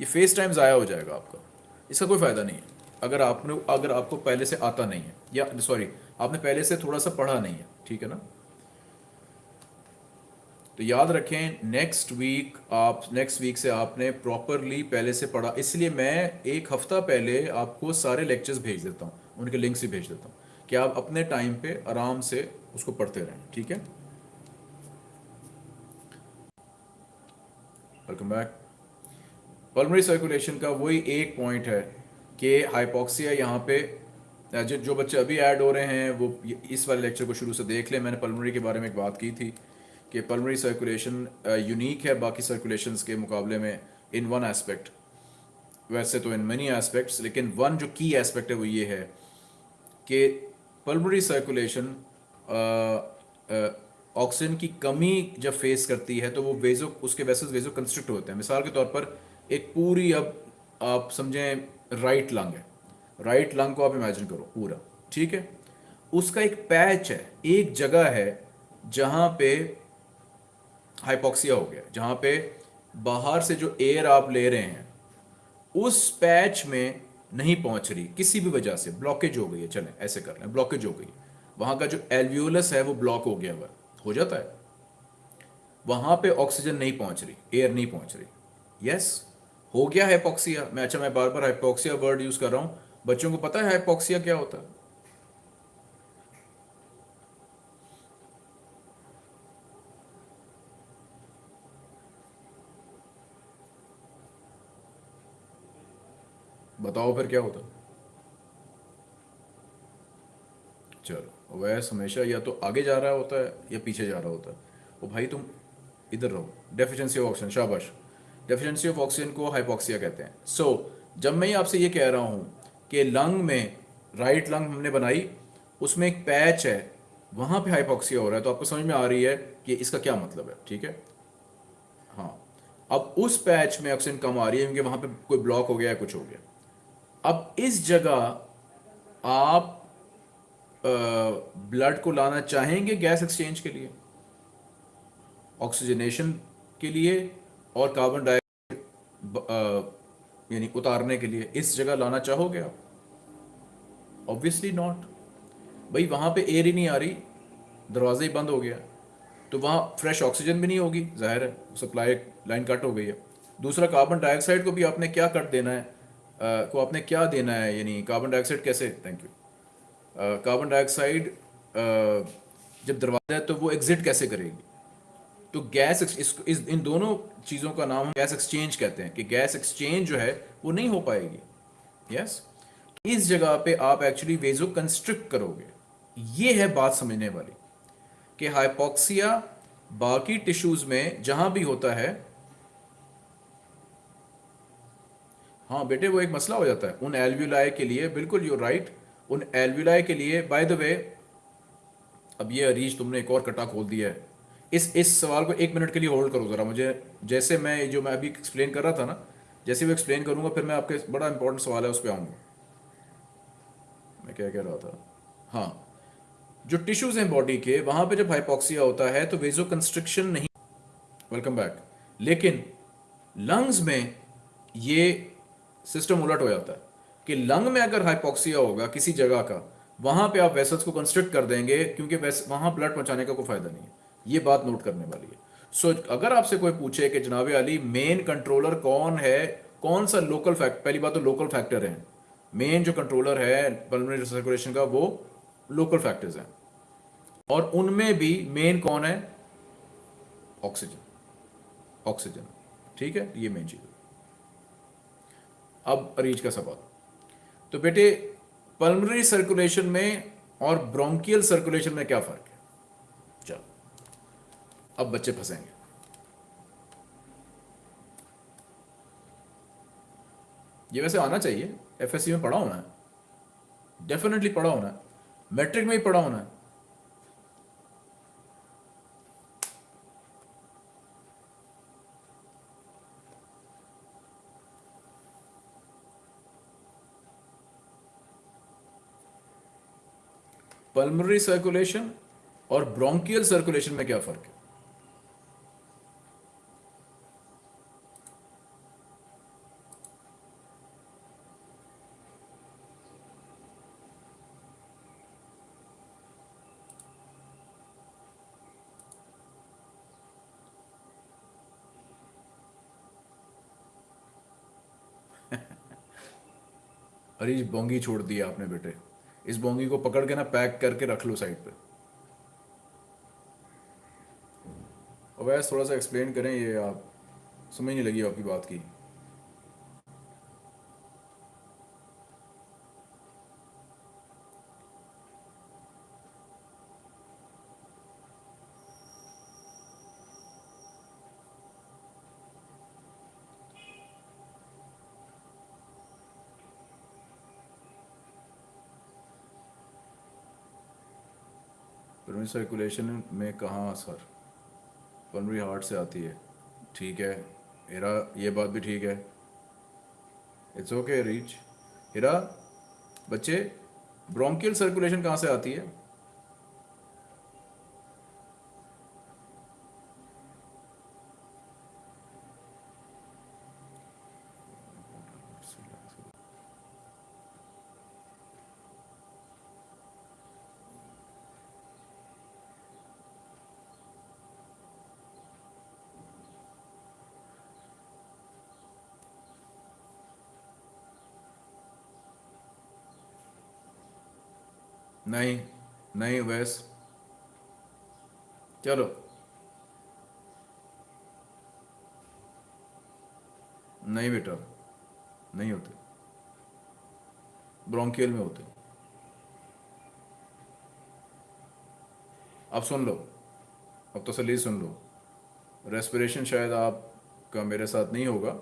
ये फेस टाइम ज़ाया हो जाएगा आपका। इसका कोई फ़ायदा नहीं है। अगर आपने, अगर आपको पहले से आता नहीं है, या सॉरी आपने पहले से थोड़ा सा पढ़ा नहीं है, ठीक है ना? तो याद रखें नेक्स्ट वीक आप नेक्स्ट वीक से आपने प्रॉपरली पहले से पढ़ा, इसलिए मैं एक हफ़्ता पहले आपको सारे लेक्चर्स भेज देता हूँ, उनके लिंक्स ही भेज देता हूँ, कि आप अपने टाइम पे आराम से उसको पढ़ते रहें, ठीक है? वेलकम बैक पल्मरी सर्कुलेशन का वही एक पॉइंट है कि हाइपोक्सिया यहाँ पे, जो जो बच्चे अभी ऐड हो रहे हैं, वो इस वाले लेक्चर को शुरू से देख लें, मैंने पल्मरी के बारे में एक बात की थी। कि पल्मरी सर्कुलेशन यूनिक है बाकी सर्कुलेशंस के मुकाबले में इन वन एस्पेक्ट वैसे तो इन मेनी एस्पेक्ट्स लेकिन वन जो की एस्पेक्ट है वो ये है कि पल्मरी सर्कुलेशन ऑक्सीजन की कमी जब फेस करती है तो वो वेजो उसके वैसे वेजो कंस्ट्रक्ट होते हैं। मिसाल के तौर पर एक पूरी अब आप समझें राइट लंग है। राइट लंग को आप इमेजिन करो पूरा, ठीक है? उसका एक पैच है, एक जगह है जहाँ पे हाइपोक्सिया हो गया, जहाँ पे बाहर से जो एयर आप ले रहे हैं, उस पैच में नहीं पहुँच रही, किसी भी वजह से ब्लॉकेज हो गई है, चलें, ऐसे कर लें ब्लॉकेज हो गई वहाँ का जो एल्व्यूलस है, वो ब्लॉक हो गया हुआ हो जाता है? वहाँ पे ऑक्सीजन नहीं पहुँच रही एयर नहीं पहुँच रही। यस हो गया हाइपोक्सिया मैं अच्छा मैं बार बार हाइपोक्सिया वर्ड यूज़ कर रहा हूँ। बच्चों को पता है हाइपोक्सिया क्या होता है? बताओ फिर क्या होता? चलो वैस हमेशा या तो आगे जा रहा होता है या पीछे जा रहा होता है। वो भाई तुम इधर रहो। डेफिशिएंसी ऑफ़ ऑक्सीजन शाबाश। डेफिशिएंसी ऑफ़ ऑक्सीजन को हाइपोक्सिया कहते हैं। सो so, जब मैं आपसे ये कह रहा हूँ कि लंग में राइट लंग हमने बनाई उसमें एक पैच है वहाँ पे हाइपोक्सिया हो रहा है तो आपको समझ में आ रही है कि इसका क्या मतलब है ठीक है? हाँ। अब उस पैच में ऑक्सीजन कम आ रही है क्योंकि वहाँ पे कोई ब्लॉक हो गया या कुछ हो गया। अब इस जगह आप ब्लड को लाना चाहेंगे गैस एक्सचेंज के लिए ऑक्सीजनेशन के लिए और कार्बन डाइऑक्साइड यानी उतारने के लिए इस जगह लाना चाहोगे आप? ऑब्वियसली नॉट भाई, वहाँ पे एयर ही नहीं आ रही, दरवाज़ा ही बंद हो गया तो वहाँ फ्रेश ऑक्सीजन भी नहीं होगी, ज़ाहिर है सप्लाई लाइन कट हो गई है। दूसरा कार्बन डाइऑक्साइड को भी आपने क्या कट देना है? को आपने क्या देना है? यानी कार्बन डाइऑक्साइड कैसे? थैंक यू कार्बन डाइऑक्साइड जब दरवाज़ा है तो वो एग्जिट कैसे करेगी? तो गैस इस, इस इन दोनों चीज़ों का नाम हम गैस एक्सचेंज कहते हैं कि गैस एक्सचेंज जो है वो नहीं हो पाएगी। Yes yes? तो इस जगह पे आप एक्चुअली वेजो कंस्ट्रिक्ट करोगे। ये है बात समझने वाली कि हाइपोक्सिया बाकी टिश्यूज में जहाँ भी होता है हाँ बेटे, वो एक मसला हो जाता है। उन एल्व्यूलाई के लिए, बिल्कुल यू राइट उन एल्व्यूलाई के लिए बाय द वे अब ये अरीज तुमने एक और कटा खोल दिया है। इस इस सवाल को एक मिनट के लिए होल्ड करो ज़रा, मुझे, जैसे मैं, जो मैं अभी एक्सप्लेन कर रहा था ना, जैसे वो एक्सप्लेन करूँगा, फिर मैं आपके बड़ा इंपॉर्टेंट सवाल है, उस पर आऊँगा। मैं क्या कह रहा था? हाँ जो टिश्यूज हैं बॉडी के, वहाँ पे जब हाइपोक्सिया होता है तो वेजो कंस्ट्रक्शन नहीं। वेलकम बैक लेकिन लंग्स में ये सिस्टम उलट हो जाता है कि लंग में अगर हाइपोक्सिया होगा किसी जगह का वहाँ पे आप वेसल्स को कंस्ट्रक्ट कर देंगे क्योंकि वहाँ ब्लड पहुँचाने का कोई फ़ायदा नहीं है। ये बात नोट करने वाली है। सो so, अगर आपसे कोई पूछे कि जनाब अली मेन कंट्रोलर कौन है? कौन सा लोकल फैक्ट पहली बात तो लोकल फैक्टर है। मेन जो कंट्रोलर है सर्कुलेशन का वो लोकल फैक्टर्स हैं। और उनमें भी मेन कौन है? ऑक्सीजन ऑक्सीजन ठीक है? ये मेन चीज़ अब अरीज का सवाल तो बेटे पल्मोनरी सर्कुलेशन में और ब्रोंकियल सर्कुलेशन में क्या फ़र्क है? चलो, अब बच्चे फंसेंगे। ये वैसे आना चाहिए। एफएससी में पढ़ा होना है डेफिनेटली पढ़ा होना है मैट्रिक में ही पढ़ा होना है पल्मोनरी सर्कुलेशन और ब्रोंकियल सर्कुलेशन में क्या फ़र्क है? [laughs] अरे बोंगी छोड़ दिया आपने बेटे। इस बोंगी को पकड़ के ना पैक करके रख लो साइड पे। अवैस वैसे थोड़ा सा एक्सप्लेन करें, ये आप समझ नहीं लगी आपकी बात की। पल्मोनरी सर्कुलेशन में कहाँ असर? पल्मोनरी हार्ट से आती है। ठीक है। हेरा, ये बात भी ठीक है। इट्स ओके रीच हेरा, बच्चे ब्रोंकियल सर्कुलेशन कहाँ से आती है? नहीं नहीं वैस चलो। नहीं बेटा, नहीं होते। ब्रोंकियल में होते। अब सुन लो। अब तसली सुन लो। रेस्पिरेशन शायद आपका मेरे साथ नहीं होगा।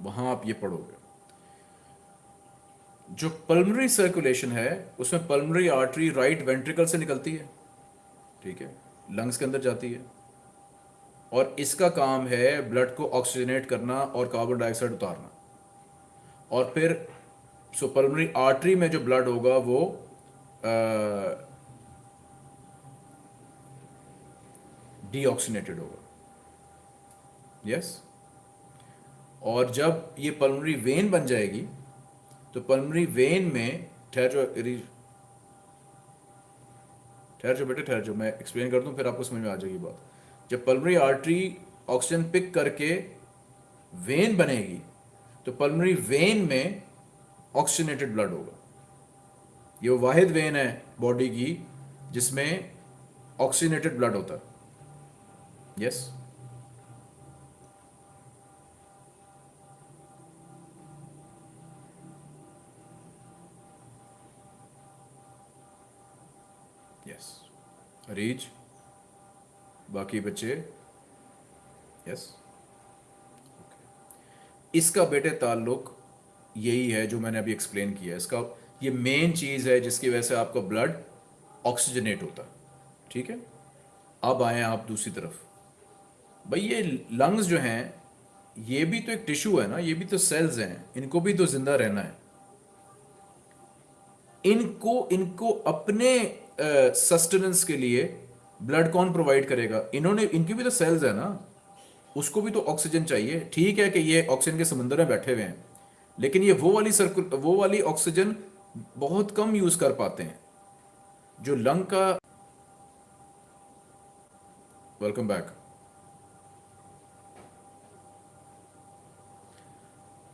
वहाँ आप ये पढ़ोगे। जो पल्मनरी सर्कुलेशन है, उसमें पल्मनरी आर्टरी राइट वेंट्रिकल से निकलती है। ठीक है? लंग्स के अंदर जाती है। और इसका काम है ब्लड को ऑक्सीजनेट करना और कार्बन डाइऑक्साइड उतारना। और फिर सो पल्मनरी आर्टरी में जो ब्लड होगा, वो डीऑक्सीनेटेड होगा। यस? और जब ये पल्मनरी वेन बन जाएगी तो पल्मनरी वेन में ठहर जो ठहर जो बेटे, ठहर जो मैं एक्सप्लेन कर दूँ, फिर आपको समझ में आ जाएगी बात। जब पल्मनरी आर्टरी ऑक्सीजन पिक करके वेन बनेगी तो पल्मनरी वेन में ऑक्सीजनेटेड ब्लड होगा। ये वाहिद वेन है बॉडी की, जिसमें ऑक्सीजनेटेड ब्लड होता है। Yes yes? रीच बाकी बच्चे? यस इसका बेटे ताल्लुक यही है जो मैंने अभी एक्सप्लेन किया इसका, ये मेन चीज़ है जिसकी वजह से आपका ब्लड ऑक्सीजनेट होता ठीक है? अब आए आप दूसरी तरफ़। भाई, ये लंग्स जो हैं, ये भी तो एक टिश्यू है ना, ये भी तो सेल्स हैं। इनको भी तो ज़िंदा रहना है। इनको इनको अपने सस्टेनेंस के लिए ब्लड कौन प्रोवाइड करेगा? इन्होंने, इनकी भी तो सेल्स है ना। उसको भी तो ऑक्सीजन चाहिए। ठीक है कि ये ऑक्सीजन के समंदर में बैठे हुए हैं, लेकिन ये वो वाली सर्कुल वो वाली ऑक्सीजन बहुत कम यूज़ कर पाते हैं। जो लंग का वेलकम बैक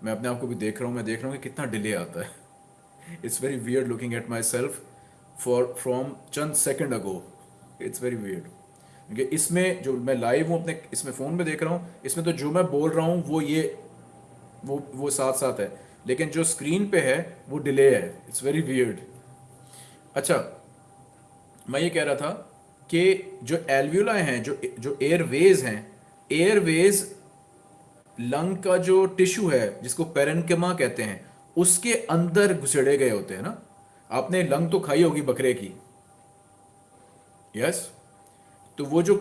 मैं अपने आप को भी देख रहा हूँ, मैं देख रहा हूँ कि कितना डिले आता है। It's very weird looking at myself for from Chand second ago it's very weird क्योंकि इसमें जो मैं लाइव हूँ, अपने इसमें फ़ोन में देख रहा हूँ, इसमें तो जो मैं बोल रहा हूँ, वो ये, वो वो साथ साथ है. लेकिन जो स्क्रीन पे है, वो डिले है. इट्स वेरी वियर्ड अच्छा मैं ये कह रहा था कि जो एल्व्यूला हैं, जो जो एयरवेज हैं एयरवेज लंग का जो टिश्यू है, जिसको पेरेंकेमा कहते हैं, उसके अंदर घुसेड़े गए होते हैं ना? आपने लंग तो खाई होगी बकरे की। यस तो वो जो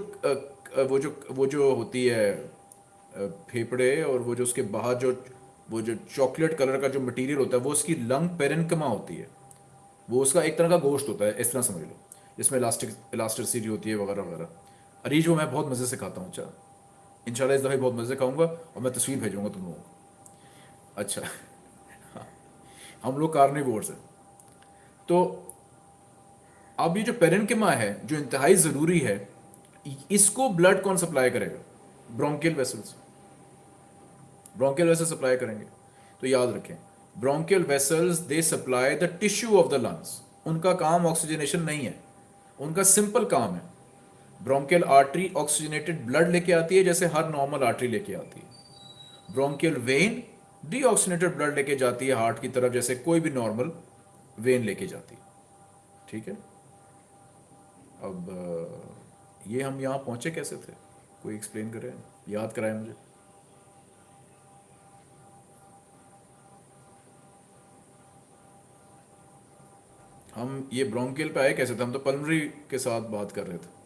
वो जो वो जो होती है फेफड़े और वो जो उसके बाहर जो, वो जो चॉकलेट कलर का जो मटेरियल होता है, वो उसकी लंग पेरेंकमा होती है। वो उसका एक तरह का गोश्त होता है, इस तरह समझ लो। जिसमें इलास्टिक इलास्टिसिटी होती है, वगैरह वगैरह। अरीज वो मैं बहुत मज़े से खाता हूँ अच्छा। इंशाल्लाह इस दफ़े बहुत मज़े खाऊँगा और मैं तस्वीर भेजूँगा तुम लोगों को। अच्छा। हाँ। हम लोग कार्निवोर्स हैं। तो अब ये जो पेरेंकेमा है, जो इंतहाई ज़रूरी है, इसको ब्लड कौन सप्लाई करेगा? Bronchial vessels bronchial vessel supply करेंगे। तो याद रखें bronchial vessels they supply the tissue of the lungs उनका काम ऑक्सीजनेशन नहीं है। उनका सिंपल काम है। ब्रोंकियल आर्टरी ऑक्सीजनेटेड ब्लड लेके आती है, जैसे हर नॉर्मल आर्टरी लेके आती है। ब्रोंकियल वेन डीऑक्सीनेटेड ब्लड लेके जाती है हार्ट की तरफ़, जैसे कोई भी नॉर्मल वेन लेके जाती। ठीक है? अब ये हम यहाँ पहुँचे कैसे थे? कोई एक्सप्लेन करे? याद कराए मुझे। हम ये ब्रोंकियल पे आए कैसे थे? हम तो पल्मरी के साथ बात कर रहे थे।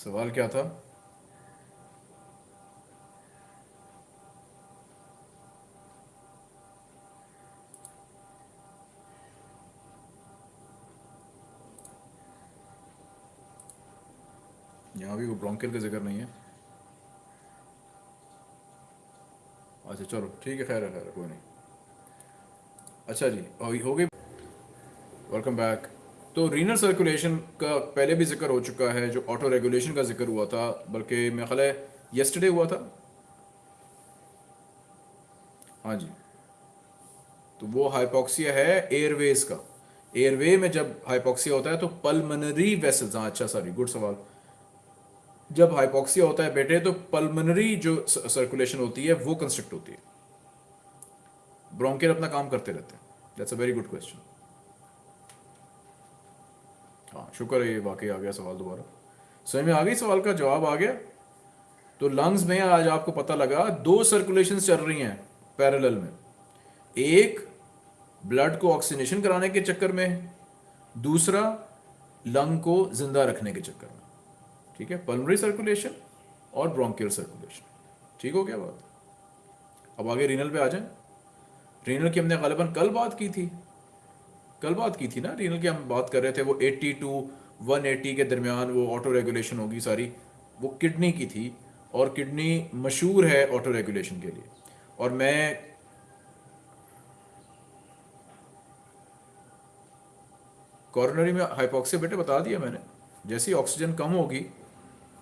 सवाल क्या था? यहाँ भी वो ब्रोंकियल का ज़िक्र नहीं है। अच्छा चलो, ठीक है, खैर है, खैर कोई नहीं। अच्छा जी हो गई। वेलकम बैक तो रीनल सर्कुलेशन का पहले भी ज़िक्र हो चुका है, जो ऑटो रेगुलेशन का ज़िक्र हुआ था, बल्कि मेरा ख्याल है येस्टरडे हुआ था। हाँ जी। तो वो हाइपोक्सिया है एयरवेज का। एयरवे में जब हाइपोक्सिया होता है तो पल्मनरी वेसल्स हाँ अच्छा सॉरी गुड सवाल। जब हाइपोक्सिया होता है बेटे तो पल्मनरी जो सर्कुलेशन होती है, वो कंस्ट्रक्ट होती है। ब्रोंकियल अपना काम करते रहते हैं। That's a very good question हाँ शुक्र है ये वाकई आ गया सवाल दोबारा। समझ में आ गई सवाल का जवाब आ गया तो लंग्स में आज आपको पता लगा, दो सर्कुलेशन चल रही हैं पैरेलल में। एक ब्लड को ऑक्सीनेशन कराने के चक्कर में, दूसरा लंग को ज़िंदा रखने के चक्कर में। ठीक है? पल्मरी सर्कुलेशन और ब्रोंकियल सर्कुलेशन ठीक हो गया बात? अब आगे रीनल पे आ जाए। रीनल की हमने गालिबन कल बात की थी। कल बात की थी ना? रीनल की हम बात कर रहे थे, वो 80 टू 180 के दरमियान वो ऑटो रेगुलेशन होगी सारी। वो किडनी की थी और किडनी मशहूर है ऑटो रेगुलेशन के लिए। और मैं कॉर्नरी में हाइपोक्सिया बेटे बता दिया मैंने। जैसी ऑक्सीजन कम होगी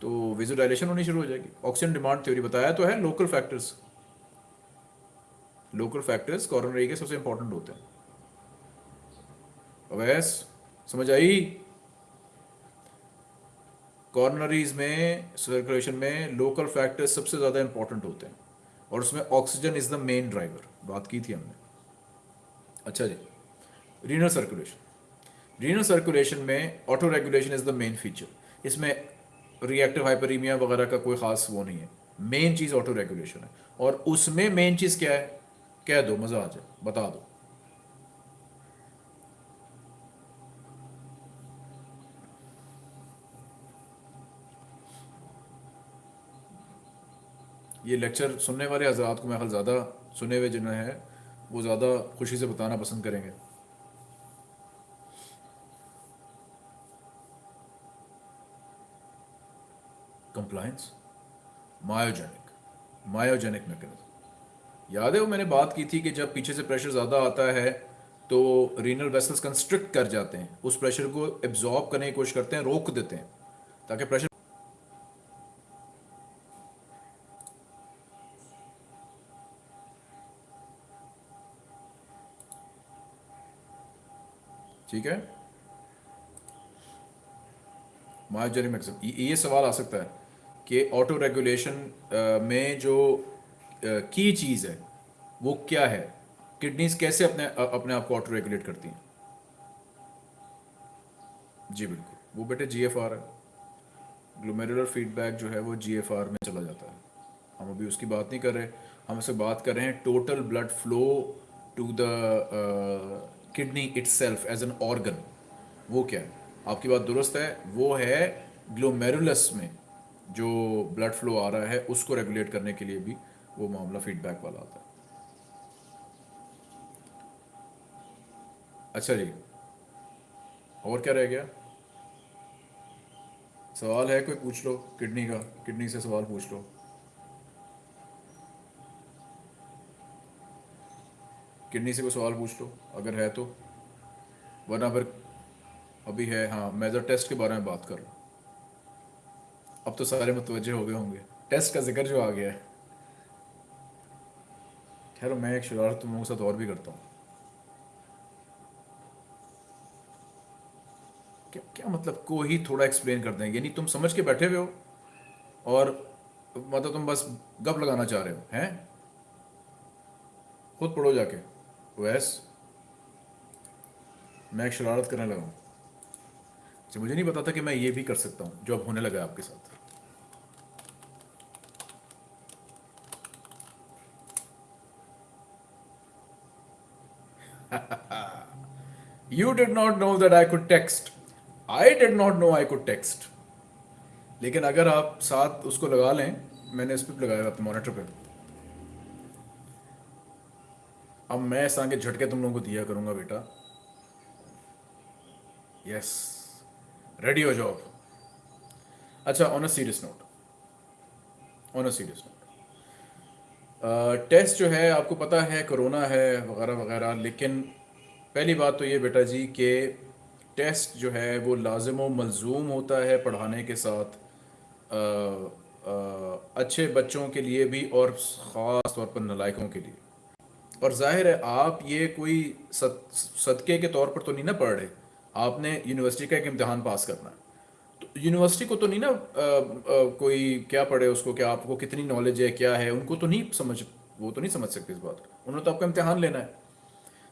तो विजुडाइलेशन होनी शुरू हो जाएगी। ऑक्सीजन डिमांड थ्योरी बताया तो है local factors local factors coronary के सबसे इंपॉर्टेंट होते हैं। अवैस समझ आई? कॉर्नरीज में सर्कुलेशन में लोकल फैक्टर्स सबसे ज़्यादा इंपॉर्टेंट होते हैं। और उसमें oxygen is the main driver बात की थी हमने। अच्छा जी। रीनल सर्कुलेशन रीनल सर्कुलेशन में auto regulation is the main feature इसमें रिएक्टिव हाइपरीमिया वगैरह का कोई ख़ास वो नहीं है। मेन चीज़ ऑटो रेगुलेशन है। और उसमें मेन चीज़ क्या है? कह दो, मज़ा आ जाए। बता दो। ये लेक्चर सुनने वाले हजरात को मैं ख्याल ज़्यादा सुने हुए जिन्हें हैं, वो ज़्यादा खुशी से बताना पसंद करेंगे। कंप्लायंस मायोजेनिक मायोजेनिक मैकेनिज्म याद है वो मैंने बात की थी कि जब पीछे से प्रेशर ज़्यादा आता है तो रीनल वेसल्स कंस्ट्रिक्ट कर जाते हैं। उस प्रेशर को एब्जॉर्ब करने की कोशिश करते हैं, रोक देते हैं, ताकि प्रेशर ठीक है? मायोजेनिक मैकेनिज्म ये सवाल आ सकता है कि ऑटो रेगुलेशन में जो की चीज़ है, वो क्या है? किडनीज कैसे अपने अपने आप को ऑटो रेगुलेट करती हैं? जी बिल्कुल। वो बेटे जीएफआर है। ग्लोमेरुलर फीडबैक जो है वो जीएफआर में चला जाता है। हम अभी उसकी बात नहीं कर रहे। हम उससे बात कर रहे हैं total blood flow to the kidney itself as an organ वो क्या है? आपकी बात दुरुस्त है। वो है ग्लोमेरुलस में जो ब्लड फ्लो आ रहा है, उसको रेगुलेट करने के लिए भी वो मामला फीडबैक वाला आता है। अच्छा जी। और क्या रह गया? सवाल है कोई? पूछ लो। किडनी का। किडनी से सवाल पूछ लो। किडनी से कोई सवाल पूछ लो, अगर है तो। वरना फिर अभी है हाँ मेजर टेस्ट के बारे में बात कर लो अब तो सारे मुतवजे हो गए होंगे। टेस्ट का ज़िक्र जो आ गया है। खैर, मैं एक शरारत तुम लोगों के साथ और भी करता हूँ। क्या क्या मतलब को ही थोड़ा एक्सप्लेन कर दें? यानी तुम समझ के बैठे हुए हो और मतलब तुम बस गप लगाना चाह रहे हो, हैं? खुद पढ़ो जाके। वैस मैं शरारत करने लगा हूँ अच्छा मुझे नहीं पता था कि मैं ये भी कर सकता हूँ, जो अब होने लगा आपके साथ [laughs] you did not know that I could text. I did not know I could text. लेकिन अगर आप साथ उसको लगा लें, मैंने इस पर लगाया अपने मॉनिटर पे अब मैं इस के झटके तुम लोगों को दिया करूँगा बेटा। यस रेडी हो जाओ अच्छा on a serious note on a serious note test जो है आपको पता है कोरोना है वगैरह वगैरह लेकिन पहली बात तो ये बेटा जी कि टेस्ट जो है वो लाजम मलजूम होता है पढ़ाने के साथ। आ, आ, अच्छे बच्चों के लिए भी और ख़ास तौर पर नलायकों के लिए। और ज़ाहिर है आप ये कोई सद, सदक़े के तौर पर तो नहीं ना पढ़ रहे। आपने यूनिवर्सिटी का एक इम्तहान पास करना है। तो यूनिवर्सिटी को तो नहीं ना आ, आ, कोई क्या पढ़े उसको क्या आपको कितनी नॉलेज है क्या है उनको तो नहीं समझ वो तो नहीं समझ सकते इस बात को। उन्होंने तो आपका इम्तिहान लेना है।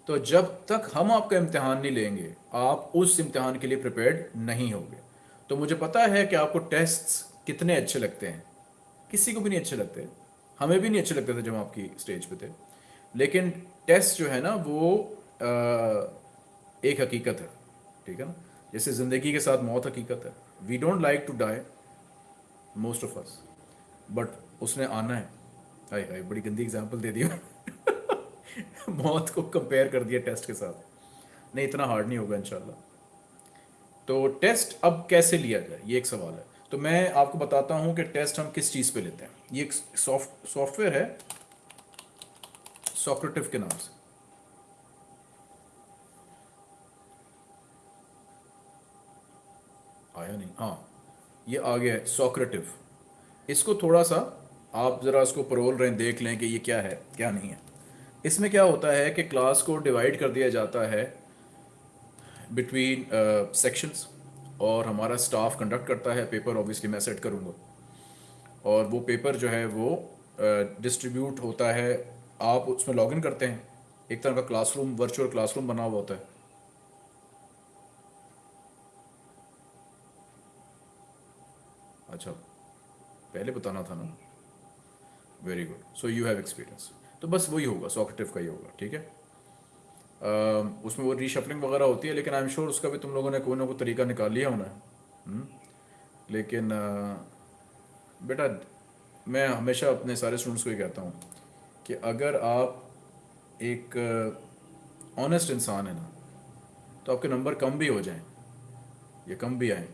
तो जब तक हम आपका इम्तिहान नहीं लेंगे आप उस इम्तिहान के लिए प्रिपेयर्ड नहीं होंगे। तो मुझे पता है कि आपको टेस्ट्स कितने अच्छे लगते हैं। किसी को भी नहीं अच्छे लगते। हमें भी नहीं अच्छे लगते थे जब आपकी स्टेज पे थे। लेकिन टेस्ट जो है ना वो आ, एक हकीकत है ठीक है ना? जैसे ज़िंदगी के साथ मौत हकीकत है। We don't like to die most of us but उसने आना है। हाय हाय बड़ी गंदी एग्जांपल दे दिया [laughs] मौत को कंपेयर कर दिया टेस्ट के साथ। नहीं इतना हार्ड नहीं होगा इंशाल्लाह। तो टेस्ट अब कैसे लिया जाए? ये एक सवाल है। तो मैं आपको बताता हूँ कि टेस्ट हम किस चीज़ पे लेते हैं। ये एक सॉफ्ट सॉफ्टवेयर है। सॉक्रेटिव के नाम से। आया नहीं। हाँ ये आ गया है सॉक्रेटिव इसको थोड़ा सा आप ज़रा इसको परोल रहे देख लें कि ये क्या है क्या नहीं है। इसमें क्या होता है कि क्लास को डिवाइड कर दिया जाता है बिटवीन सेक्शंस uh, और हमारा स्टाफ कंडक्ट करता है। पेपर ऑब्वियसली मैं सेट करूँगा। और वो पेपर जो है वो डिस्ट्रीब्यूट uh, होता है आप उसमें लॉगिन करते हैं एक तरह का क्लासरूम वर्चुअल क्लासरूम बना हुआ होता है। अच्छा पहले बताना था ना। Very good so you have experience तो बस वही होगा सॉकेटिव का ही होगा ठीक है? uh, उसमें वो रीशफलिंग वगैरह होती है लेकिन आई एम श्योर उसका भी तुम लोगों ने कोई ना कोई तरीका निकाल लिया होना है। लेकिन uh, बेटा मैं हमेशा अपने सारे स्टूडेंट्स को ही कहता हूँ कि अगर आप एक ऑनेस्ट इंसान है ना तो आपके नंबर कम भी हो जाएँ, या कम भी आए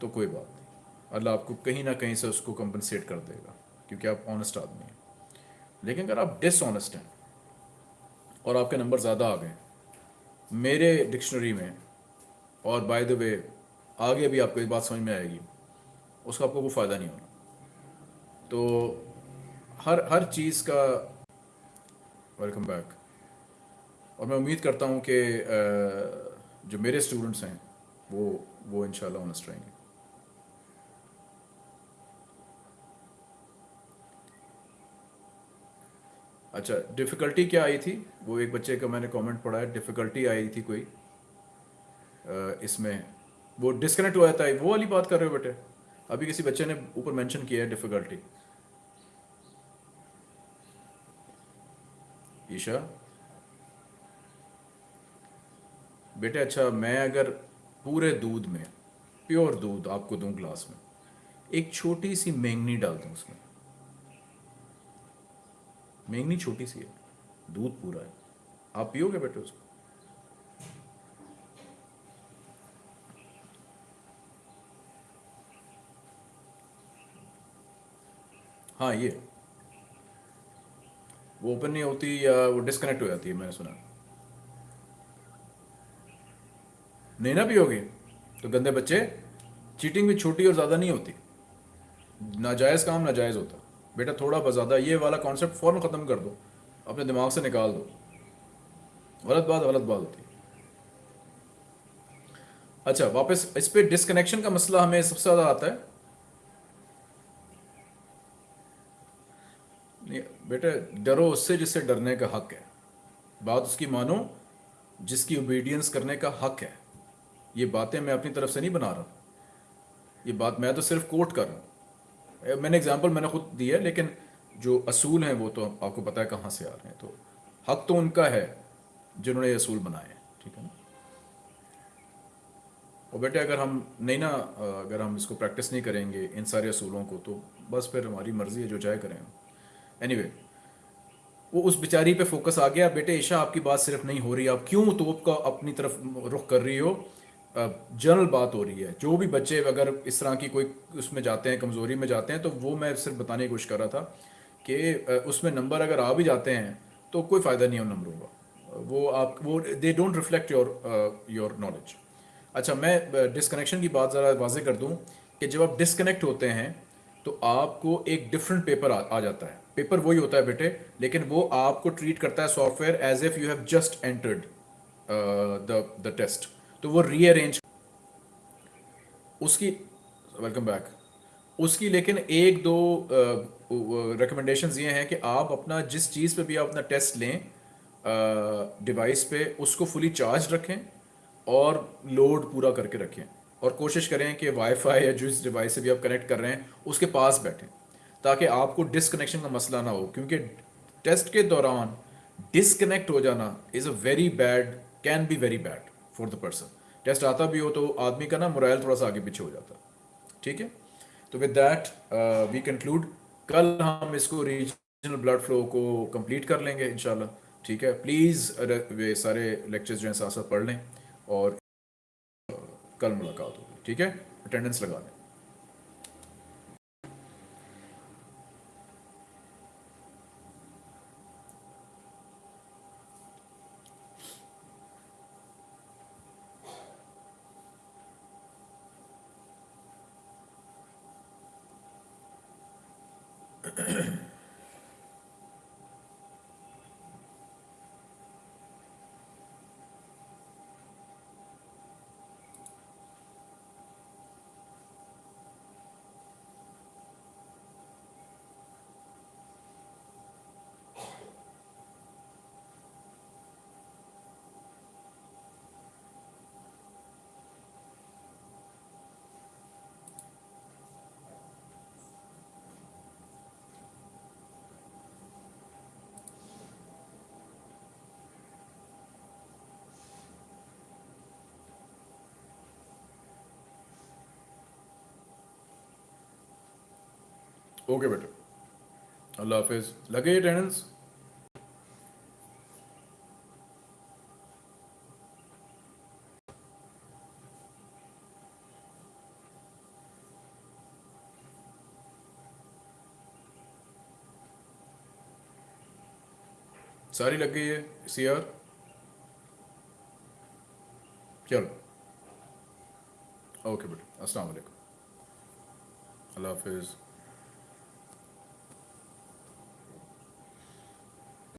तो कोई बात नहीं। अल्लाह आपको कहीं ना कहीं से उसको कंपनसेट कर देगा, क्योंकि आप ऑनेस्ट आदमी हैं। लेकिन अगर आप डिसऑनेस्ट हैं, और आपके नंबर ज़्यादा आ गए, मेरे डिक्शनरी में, और बाय द वे आगे भी आपको एक बात समझ में आएगी, उसका आपको कोई फ़ायदा नहीं होना। तो हर हर चीज़ का वेलकम बैक और मैं उम्मीद करता हूँ कि जो मेरे स्टूडेंट्स हैं, वो वो इंशाल्लाह ऑनेस्ट रहेंगे। अच्छा डिफ़िकल्टी क्या आई थी? वो एक बच्चे का मैंने कमेंट पढ़ा है डिफ़िकल्टी आई थी कोई? इसमें। वो डिस्कनेक्ट हो जाता है वो वाली बात कर रहे हो बेटे? अभी किसी बच्चे ने ऊपर मेंशन किया है डिफ़िकल्टी ईशा बेटे अच्छा मैं अगर पूरे दूध में प्योर दूध आपको दूँ ग्लास में, एक छोटी सी मेंगनी डाल दूँ उसमें। मेंगनी छोटी सी है, दूध पूरा है। आप पियोगे बेटे उसको? हाँ ये। वो ओपन नहीं होती या वो डिस्कनेक्ट हो जाती है, मैंने सुना। नहीं ना पियोगे? तो गंदे बच्चे चीटिंग भी छोटी और ज़्यादा नहीं होती। नाजायज़ काम नाजायज़ होता। बेटा, थोड़ा बहुत ज़्यादा, ये वाला कॉन्सेप्ट फ़ौरन ख़त्म कर दो। अपने दिमाग से निकाल दो। गलत बात गलत बात होती। अच्छा वापस, इस पर डिस्कनेक्शन का मसला हमें सबसे ज़्यादा आता है। बेटे, डरो उससे जिससे डरने का हक है। बात उसकी मानो, जिसकी ओबीडियंस करने का हक है। ये बातें मैं अपनी तरफ़ से नहीं बना रहा ये बात मैं तो सिर्फ़ कोट कर रहा हूँ। मैंने एग्जांपल मैंने खुद दी है, लेकिन जो असूल हैं वो तो आपको पता है कहाँ से आ रहे हैं। तो हक तो उनका है, जिन्होंने ये असूल बनाए ठीक है ना? और बेटे, अगर हम नहीं ना अगर हम इसको प्रैक्टिस नहीं करेंगे इन सारे असूलों को तो बस फिर हमारी मर्ज़ी है, जो चाहे करें एनीवे anyway, वो उस बेचारी पे फोकस आ गया बेटे ईशा आपकी बात सिर्फ़ नहीं हो रही आप क्यों तो का अपनी तरफ़ रुख कर रही हो? जनरल बात हो रही है। जो भी बच्चे अगर इस तरह की कोई उसमें जाते हैं कमज़ोरी में जाते हैं तो वो मैं सिर्फ़ बताने की कोशिश कर रहा था कि उसमें नंबर अगर आ भी जाते हैं तो कोई फ़ायदा नहीं उन नंबरों का। वो आप वो they don't reflect your your knowledge अच्छा मैं डिसकनेक्शन की बात ज़रा वाजे कर दूँ कि जब आप डिसकनेक्ट होते हैं तो आपको एक डिफरेंट पेपर आ, आ जाता है। पेपर वही होता है बेटे लेकिन वो आपको ट्रीट करता है software as if you have just entered the the test तो वो रीअरेंज उसकी वेलकम बैक उसकी लेकिन एक दो रिकमेंडेशंस ये हैं कि आप अपना जिस चीज़ पे भी आप अपना टेस्ट लें डिवाइस uh, पे उसको फुली चार्ज रखें और लोड पूरा करके रखें। और कोशिश करें कि वाईफाई या जिस डिवाइस से भी आप कनेक्ट कर रहे हैं उसके पास बैठें। ताकि आपको डिसकनेक्शन का मसला ना हो क्योंकि टेस्ट के दौरान डिसकनेक्ट हो जाना is a very bad can be very bad for the person test आता भी हो तो आदमी का ना मोराइल थोड़ा सा आगे पीछे हो जाता ठीक है? तो विद डैट वी कंक्लूड कल हम इसको रीजनल ब्लड फ्लो को कंप्लीट कर लेंगे इंशाल्लाह। ठीक है? प्लीज़ वे सारे लेक्चर्स जो हैं साथ साथ पढ़ लें और uh, कल मुलाकात होगी। ठीक है? अटेंडेंस लगा लें ओके बेटा। अल्लाह हाफिज। लगे अटेंडेंस सारी लग गई है सी आर चलो। ओके बेटा। अस्सलाम वालेकुम अल्लाह हाफिज़।